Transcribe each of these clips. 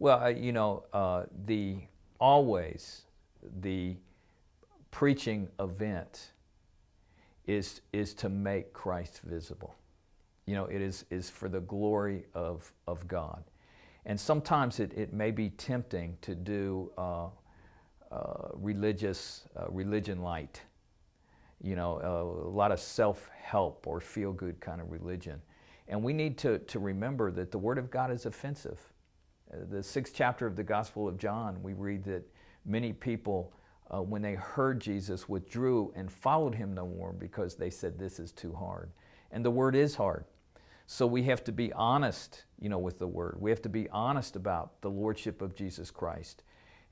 Well, you know, uh, the always the preaching event is, is to make Christ visible. You know, it is, is for the glory of, of God. And sometimes it, it may be tempting to do uh, uh, religious, uh, religion light, you know, uh, a lot of self-help or feel-good kind of religion. And we need to, to remember that the Word of God is offensive. The sixth chapter of the Gospel of John, we read that many people, uh, when they heard Jesus, withdrew and followed him no more because they said, this is too hard. And the Word is hard. So we have to be honest, you know, with the Word. We have to be honest about the Lordship of Jesus Christ.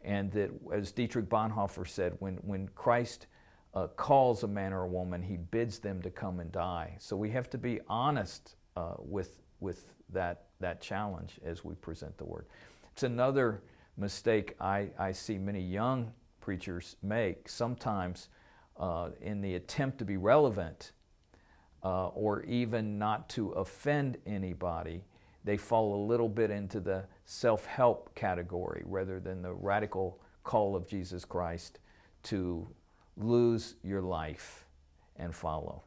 And that, as Dietrich Bonhoeffer said, when, when Christ uh, calls a man or a woman, he bids them to come and die. So we have to be honest uh, with, with that, that challenge as we present the Word. It's another mistake I, I see many young preachers make, sometimes uh, in the attempt to be relevant uh, or even not to offend anybody, they fall a little bit into the self-help category rather than the radical call of Jesus Christ to lose your life and follow.